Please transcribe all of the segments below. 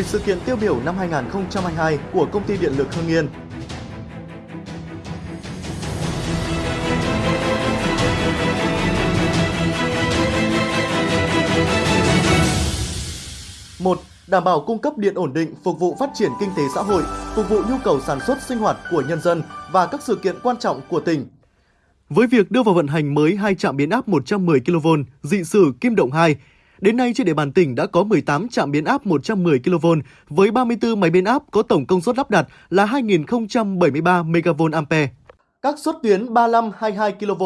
10 sự kiện tiêu biểu năm 2022 của Công ty Điện lực Hưng Yên. một Đảm bảo cung cấp điện ổn định, phục vụ phát triển kinh tế xã hội, phục vụ nhu cầu sản xuất sinh hoạt của nhân dân và các sự kiện quan trọng của tỉnh. Với việc đưa vào vận hành mới hai trạm biến áp 110 kV dị sử Kim Động 2, đến nay trên địa bàn tỉnh đã có 18 trạm biến áp 110 kV với 34 máy biến áp có tổng công suất lắp đặt là 2.073 MVA. Các suất tuyến 35 22 kV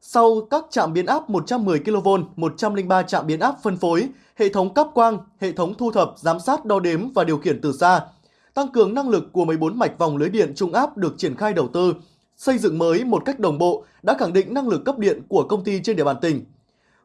sau các trạm biến áp 110 kV, 103 trạm biến áp phân phối, hệ thống cáp quang, hệ thống thu thập, giám sát, đo đếm và điều khiển từ xa. Tăng cường năng lực của 14 mạch vòng lưới điện trung áp được triển khai đầu tư, xây dựng mới một cách đồng bộ đã khẳng định năng lực cấp điện của công ty trên địa bàn tỉnh.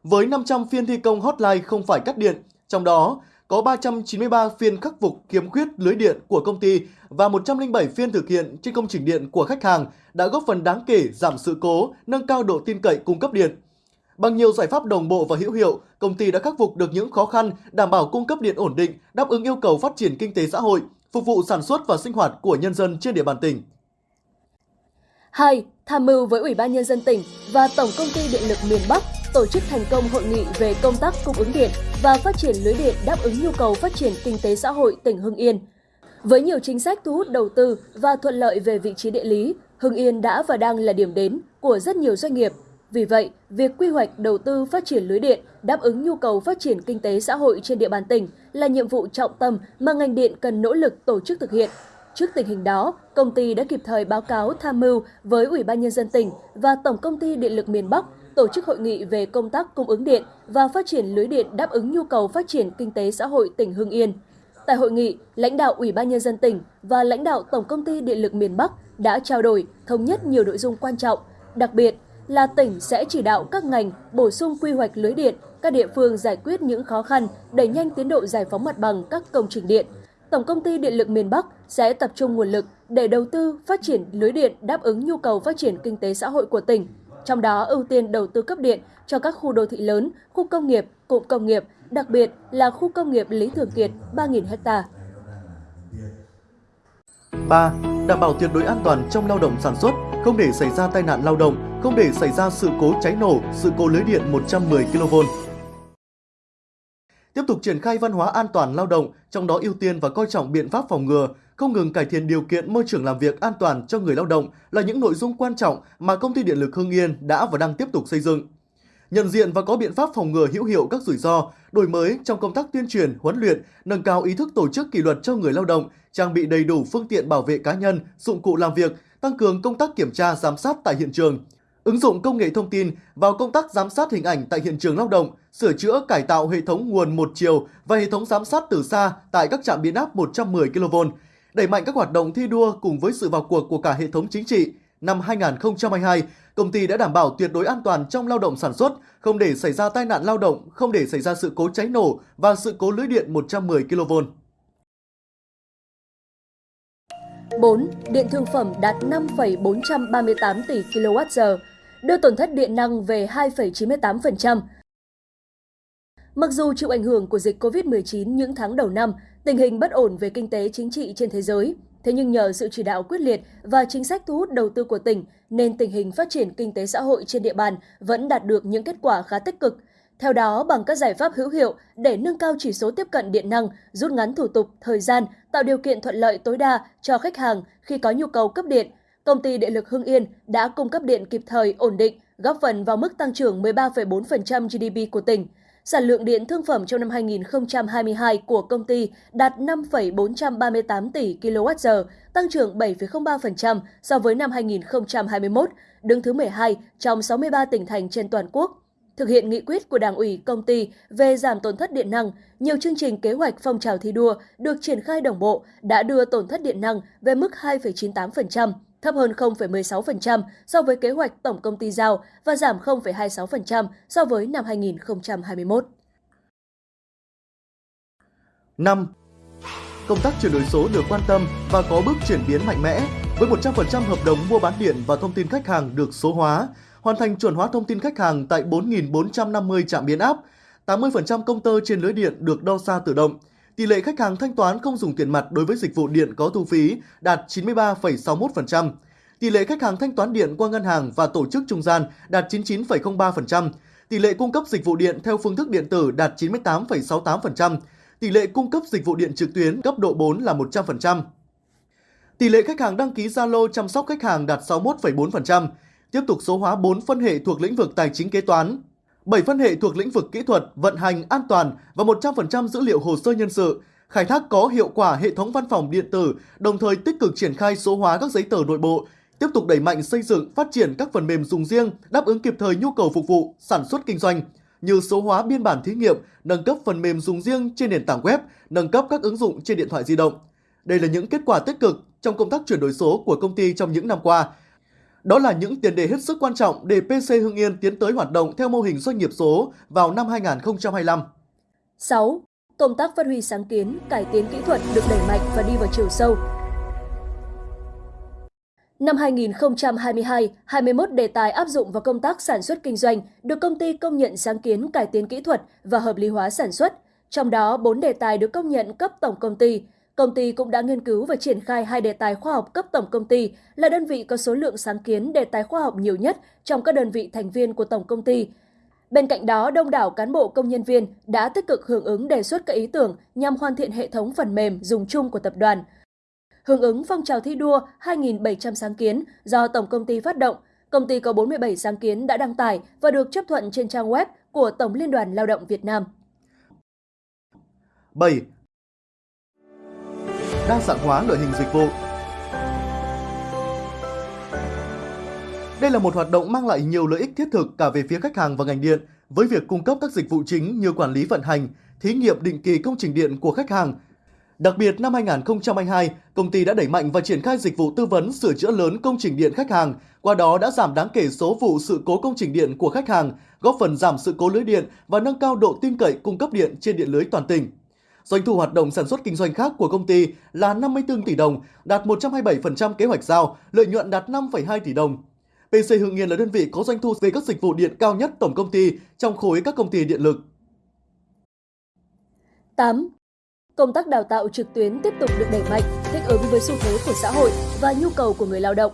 Với 500 phiên thi công hotline không phải cắt điện, trong đó có 393 phiên khắc phục khiếm khuyết lưới điện của công ty và 107 phiên thực hiện trên công trình điện của khách hàng đã góp phần đáng kể giảm sự cố, nâng cao độ tin cậy cung cấp điện. Bằng nhiều giải pháp đồng bộ và hữu hiệu, công ty đã khắc phục được những khó khăn, đảm bảo cung cấp điện ổn định, đáp ứng yêu cầu phát triển kinh tế xã hội, phục vụ sản xuất và sinh hoạt của nhân dân trên địa bàn tỉnh. 2. Tham mưu với Ủy ban Nhân dân tỉnh và Tổng Công ty Điện lực miền Bắc tổ chức thành công hội nghị về công tác cung ứng điện và phát triển lưới điện đáp ứng nhu cầu phát triển kinh tế xã hội tỉnh Hưng Yên. Với nhiều chính sách thu hút đầu tư và thuận lợi về vị trí địa lý, Hưng Yên đã và đang là điểm đến của rất nhiều doanh nghiệp. Vì vậy, việc quy hoạch đầu tư phát triển lưới điện đáp ứng nhu cầu phát triển kinh tế xã hội trên địa bàn tỉnh là nhiệm vụ trọng tâm mà ngành điện cần nỗ lực tổ chức thực hiện. Trước tình hình đó, công ty đã kịp thời báo cáo tham mưu với Ủy ban Nhân dân tỉnh và Tổng Công ty Điện lực miền Bắc tổ chức hội nghị về công tác cung ứng điện và phát triển lưới điện đáp ứng nhu cầu phát triển kinh tế xã hội tỉnh Hưng Yên. Tại hội nghị, lãnh đạo Ủy ban Nhân dân tỉnh và lãnh đạo Tổng Công ty Điện lực miền Bắc đã trao đổi, thống nhất nhiều nội dung quan trọng, đặc biệt là tỉnh sẽ chỉ đạo các ngành bổ sung quy hoạch lưới điện, các địa phương giải quyết những khó khăn, đẩy nhanh tiến độ giải phóng mặt bằng các công trình điện. Tổng Công ty Điện lực miền Bắc sẽ tập trung nguồn lực để đầu tư phát triển lưới điện đáp ứng nhu cầu phát triển kinh tế xã hội của tỉnh, trong đó ưu tiên đầu tư cấp điện cho các khu đô thị lớn, khu công nghiệp, cụm công nghiệp, đặc biệt là khu công nghiệp Lý Thường Kiệt 3.000 ha. 3. Đảm bảo tuyệt đối an toàn trong lao động sản xuất, không để xảy ra tai nạn lao động, không để xảy ra sự cố cháy nổ, sự cố lưới điện 110 kV. Tiếp tục triển khai văn hóa an toàn lao động, trong đó ưu tiên và coi trọng biện pháp phòng ngừa, không ngừng cải thiện điều kiện môi trường làm việc an toàn cho người lao động là những nội dung quan trọng mà công ty điện lực Hưng Yên đã và đang tiếp tục xây dựng. Nhận diện và có biện pháp phòng ngừa hữu hiệu các rủi ro, đổi mới trong công tác tuyên truyền, huấn luyện, nâng cao ý thức tổ chức kỷ luật cho người lao động, trang bị đầy đủ phương tiện bảo vệ cá nhân, dụng cụ làm việc, tăng cường công tác kiểm tra giám sát tại hiện trường, ứng dụng công nghệ thông tin vào công tác giám sát hình ảnh tại hiện trường lao động, sửa chữa cải tạo hệ thống nguồn một chiều và hệ thống giám sát từ xa tại các trạm biến áp 110 kV, đẩy mạnh các hoạt động thi đua cùng với sự vào cuộc của cả hệ thống chính trị. Năm 2022, công ty đã đảm bảo tuyệt đối an toàn trong lao động sản xuất, không để xảy ra tai nạn lao động, không để xảy ra sự cố cháy nổ và sự cố lưới điện 110 kV. 4. Điện thương phẩm đạt 5,438 tỷ kWh, đưa tổn thất điện năng về 2,98%. Mặc dù chịu ảnh hưởng của dịch COVID-19 những tháng đầu năm, tình hình bất ổn về kinh tế chính trị trên thế giới, thế nhưng nhờ sự chỉ đạo quyết liệt và chính sách thu hút đầu tư của tỉnh, nên tình hình phát triển kinh tế xã hội trên địa bàn vẫn đạt được những kết quả khá tích cực. Theo đó, bằng các giải pháp hữu hiệu để nâng cao chỉ số tiếp cận điện năng, rút ngắn thủ tục, thời gian, tạo điều kiện thuận lợi tối đa cho khách hàng khi có nhu cầu cấp điện, công ty Điện lực Hưng Yên đã cung cấp điện kịp thời, ổn định, góp phần vào mức tăng trưởng 13,4% GDP của tỉnh. Sản lượng điện thương phẩm trong năm 2022 của công ty đạt 5,438 tỷ kWh, tăng trưởng 7,03% so với năm 2021, đứng thứ 12 trong 63 tỉnh thành trên toàn quốc. Thực hiện nghị quyết của Đảng ủy công ty về giảm tổn thất điện năng, nhiều chương trình kế hoạch phong trào thi đua được triển khai đồng bộ đã đưa tổn thất điện năng về mức 2,98%, thấp hơn 0,16% so với kế hoạch tổng công ty giao và giảm 0,26% so với năm 2021. 5. Công tác chuyển đổi số được quan tâm và có bước chuyển biến mạnh mẽ với 100% hợp đồng mua bán điện và thông tin khách hàng được số hóa, hoàn thành chuẩn hóa thông tin khách hàng tại 4.450 trạm biến áp, 80% công tơ trên lưới điện được đo xa tự động, Tỷ lệ khách hàng thanh toán không dùng tiền mặt đối với dịch vụ điện có thu phí đạt 93,61%. Tỷ lệ khách hàng thanh toán điện qua ngân hàng và tổ chức trung gian đạt 99,03%. Tỷ lệ cung cấp dịch vụ điện theo phương thức điện tử đạt 98,68%. Tỷ lệ cung cấp dịch vụ điện trực tuyến cấp độ 4 là 100%. Tỷ lệ khách hàng đăng ký Zalo chăm sóc khách hàng đạt 61,4%. Tiếp tục số hóa 4 phân hệ thuộc lĩnh vực tài chính kế toán, 7 phân hệ thuộc lĩnh vực kỹ thuật, vận hành, an toàn và 100% dữ liệu hồ sơ nhân sự, khai thác có hiệu quả hệ thống văn phòng điện tử, đồng thời tích cực triển khai số hóa các giấy tờ nội bộ, tiếp tục đẩy mạnh xây dựng, phát triển các phần mềm dùng riêng đáp ứng kịp thời nhu cầu phục vụ sản xuất kinh doanh như số hóa biên bản thí nghiệm, nâng cấp phần mềm dùng riêng trên nền tảng web, nâng cấp các ứng dụng trên điện thoại di động. Đây là những kết quả tích cực trong công tác chuyển đổi số của công ty trong những năm qua. Đó là những tiền đề hết sức quan trọng để PC Hưng Yên tiến tới hoạt động theo mô hình doanh nghiệp số vào năm 2025. 6. Công tác phát huy sáng kiến, cải tiến kỹ thuật được đẩy mạnh và đi vào chiều sâu. Năm 2022, 21 đề tài áp dụng vào công tác sản xuất kinh doanh được công ty công nhận sáng kiến cải tiến kỹ thuật và hợp lý hóa sản xuất. Trong đó, 4 đề tài được công nhận cấp tổng công ty, Công ty cũng đã nghiên cứu và triển khai hai đề tài khoa học cấp tổng công ty là đơn vị có số lượng sáng kiến đề tài khoa học nhiều nhất trong các đơn vị thành viên của tổng công ty. Bên cạnh đó, đông đảo cán bộ công nhân viên đã tích cực hưởng ứng đề xuất các ý tưởng nhằm hoàn thiện hệ thống phần mềm dùng chung của tập đoàn. Hưởng ứng phong trào thi đua 2.700 sáng kiến do Tổng công ty phát động, công ty có 47 sáng kiến đã đăng tải và được chấp thuận trên trang web của Tổng Liên đoàn Lao động Việt Nam. 7 đa dạng hóa loại hình dịch vụ. Đây là một hoạt động mang lại nhiều lợi ích thiết thực cả về phía khách hàng và ngành điện với việc cung cấp các dịch vụ chính như quản lý vận hành, thí nghiệm định kỳ công trình điện của khách hàng. Đặc biệt năm 2022, công ty đã đẩy mạnh và triển khai dịch vụ tư vấn sửa chữa lớn công trình điện khách hàng, qua đó đã giảm đáng kể số vụ sự cố công trình điện của khách hàng, góp phần giảm sự cố lưới điện và nâng cao độ tin cậy cung cấp điện trên điện lưới toàn tỉnh. Doanh thu hoạt động sản xuất kinh doanh khác của công ty là 54 tỷ đồng, đạt 127% kế hoạch giao, lợi nhuận đạt 5,2 tỷ đồng. PC Hưng Yên là đơn vị có doanh thu về các dịch vụ điện cao nhất tổng công ty trong khối các công ty điện lực. 8. Công tác đào tạo trực tuyến tiếp tục được đẩy mạnh, thích ứng với xu thế của xã hội và nhu cầu của người lao động.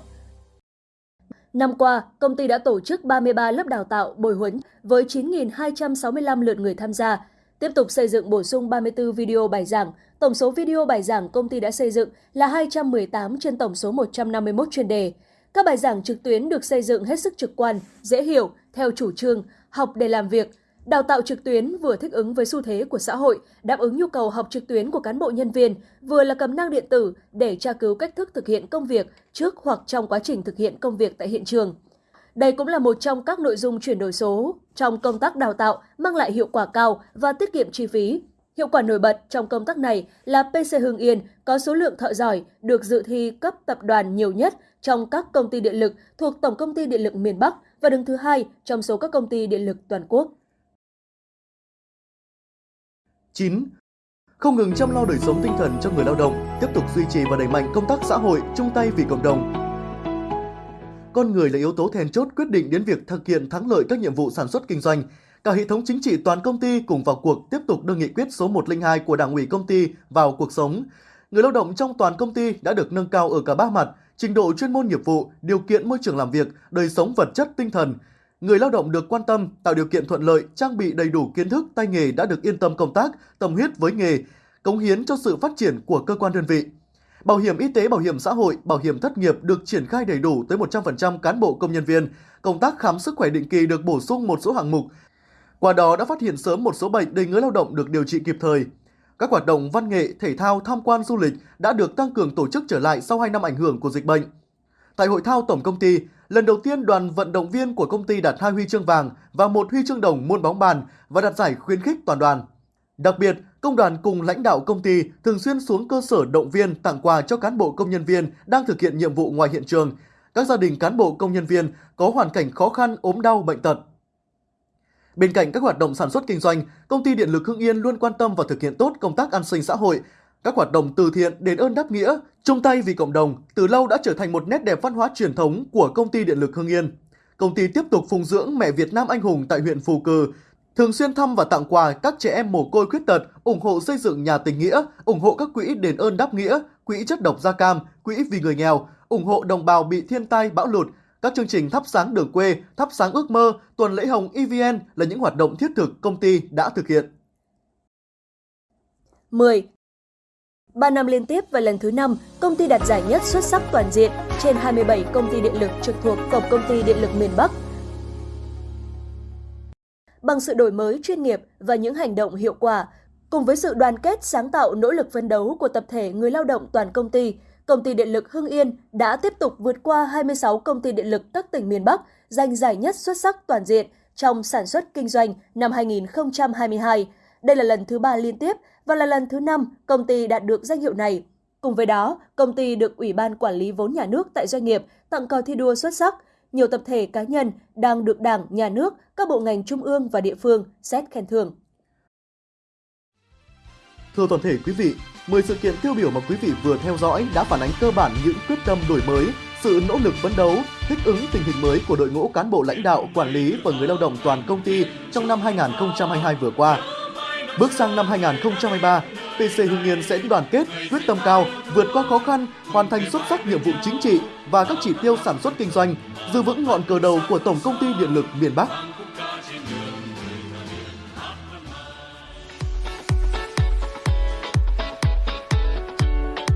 Năm qua, công ty đã tổ chức 33 lớp đào tạo bồi huấn với 9.265 lượt người tham gia, Tiếp tục xây dựng bổ sung 34 video bài giảng, tổng số video bài giảng công ty đã xây dựng là 218 trên tổng số 151 chuyên đề. Các bài giảng trực tuyến được xây dựng hết sức trực quan, dễ hiểu, theo chủ trương, học để làm việc. Đào tạo trực tuyến vừa thích ứng với xu thế của xã hội, đáp ứng nhu cầu học trực tuyến của cán bộ nhân viên, vừa là cầm năng điện tử để tra cứu cách thức thực hiện công việc trước hoặc trong quá trình thực hiện công việc tại hiện trường. Đây cũng là một trong các nội dung chuyển đổi số trong công tác đào tạo mang lại hiệu quả cao và tiết kiệm chi phí. Hiệu quả nổi bật trong công tác này là PC Hưng Yên có số lượng thợ giỏi được dự thi cấp tập đoàn nhiều nhất trong các công ty điện lực thuộc Tổng công ty Điện lực miền Bắc và đứng thứ hai trong số các công ty điện lực toàn quốc. 9. Không ngừng chăm lo đời sống tinh thần cho người lao động, tiếp tục duy trì và đẩy mạnh công tác xã hội chung tay vì cộng đồng, con người là yếu tố then chốt quyết định đến việc thực hiện thắng lợi các nhiệm vụ sản xuất kinh doanh. Cả hệ thống chính trị toàn công ty cùng vào cuộc tiếp tục đưa nghị quyết số 102 của Đảng ủy công ty vào cuộc sống. Người lao động trong toàn công ty đã được nâng cao ở cả ba mặt, trình độ chuyên môn nghiệp vụ, điều kiện môi trường làm việc, đời sống vật chất tinh thần. Người lao động được quan tâm, tạo điều kiện thuận lợi, trang bị đầy đủ kiến thức, tay nghề đã được yên tâm công tác, tâm huyết với nghề, cống hiến cho sự phát triển của cơ quan đơn vị. Bảo hiểm y tế, bảo hiểm xã hội, bảo hiểm thất nghiệp được triển khai đầy đủ tới 100% cán bộ công nhân viên. Công tác khám sức khỏe định kỳ được bổ sung một số hạng mục. Qua đó đã phát hiện sớm một số bệnh để người lao động được điều trị kịp thời. Các hoạt động văn nghệ, thể thao, tham quan du lịch đã được tăng cường tổ chức trở lại sau 2 năm ảnh hưởng của dịch bệnh. Tại hội thao tổng công ty, lần đầu tiên đoàn vận động viên của công ty đạt hai huy chương vàng và một huy chương đồng môn bóng bàn và đạt giải khuyến khích toàn đoàn. Đặc biệt, công đoàn cùng lãnh đạo công ty thường xuyên xuống cơ sở động viên tặng quà cho cán bộ công nhân viên đang thực hiện nhiệm vụ ngoài hiện trường, các gia đình cán bộ công nhân viên có hoàn cảnh khó khăn, ốm đau, bệnh tật. Bên cạnh các hoạt động sản xuất kinh doanh, công ty Điện lực Hưng Yên luôn quan tâm và thực hiện tốt công tác an sinh xã hội, các hoạt động từ thiện đền ơn đáp nghĩa, chung tay vì cộng đồng từ lâu đã trở thành một nét đẹp văn hóa truyền thống của công ty Điện lực Hưng Yên. Công ty tiếp tục phụng dưỡng mẹ Việt Nam anh hùng tại huyện Phù Cử, thường xuyên thăm và tặng quà các trẻ em mồ côi khuyết tật, ủng hộ xây dựng nhà tình nghĩa, ủng hộ các quỹ đền ơn đáp nghĩa, quỹ chất độc da cam, quỹ vì người nghèo, ủng hộ đồng bào bị thiên tai bão lụt, các chương trình thắp sáng đường quê, thắp sáng ước mơ, tuần lễ hồng EVN là những hoạt động thiết thực công ty đã thực hiện. 10. 3 năm liên tiếp và lần thứ 5, công ty đạt giải nhất xuất sắc toàn diện trên 27 công ty điện lực trực thuộc Tổng công ty Điện lực miền Bắc. Bằng sự đổi mới chuyên nghiệp và những hành động hiệu quả, cùng với sự đoàn kết sáng tạo nỗ lực phấn đấu của tập thể người lao động toàn công ty, Công ty Điện lực Hưng Yên đã tiếp tục vượt qua 26 công ty điện lực các tỉnh miền Bắc giành giải nhất xuất sắc toàn diện trong sản xuất kinh doanh năm 2022. Đây là lần thứ ba liên tiếp và là lần thứ năm công ty đạt được danh hiệu này. Cùng với đó, công ty được Ủy ban Quản lý vốn nhà nước tại doanh nghiệp tặng cờ thi đua xuất sắc. Nhiều tập thể cá nhân đang được Đảng, Nhà nước, các bộ ngành trung ương và địa phương xét khen thưởng. Thưa toàn thể quý vị, 10 sự kiện tiêu biểu mà quý vị vừa theo dõi đã phản ánh cơ bản những quyết tâm đổi mới, sự nỗ lực phấn đấu, thích ứng tình hình mới của đội ngũ cán bộ lãnh đạo, quản lý và người lao động toàn công ty trong năm 2022 vừa qua. Bước sang năm 2023, PC Hưng Yên sẽ đoàn kết, quyết tâm cao, vượt qua khó khăn, hoàn thành xuất sắc nhiệm vụ chính trị và các chỉ tiêu sản xuất kinh doanh, giữ vững ngọn cờ đầu của Tổng công ty Điện lực miền Bắc.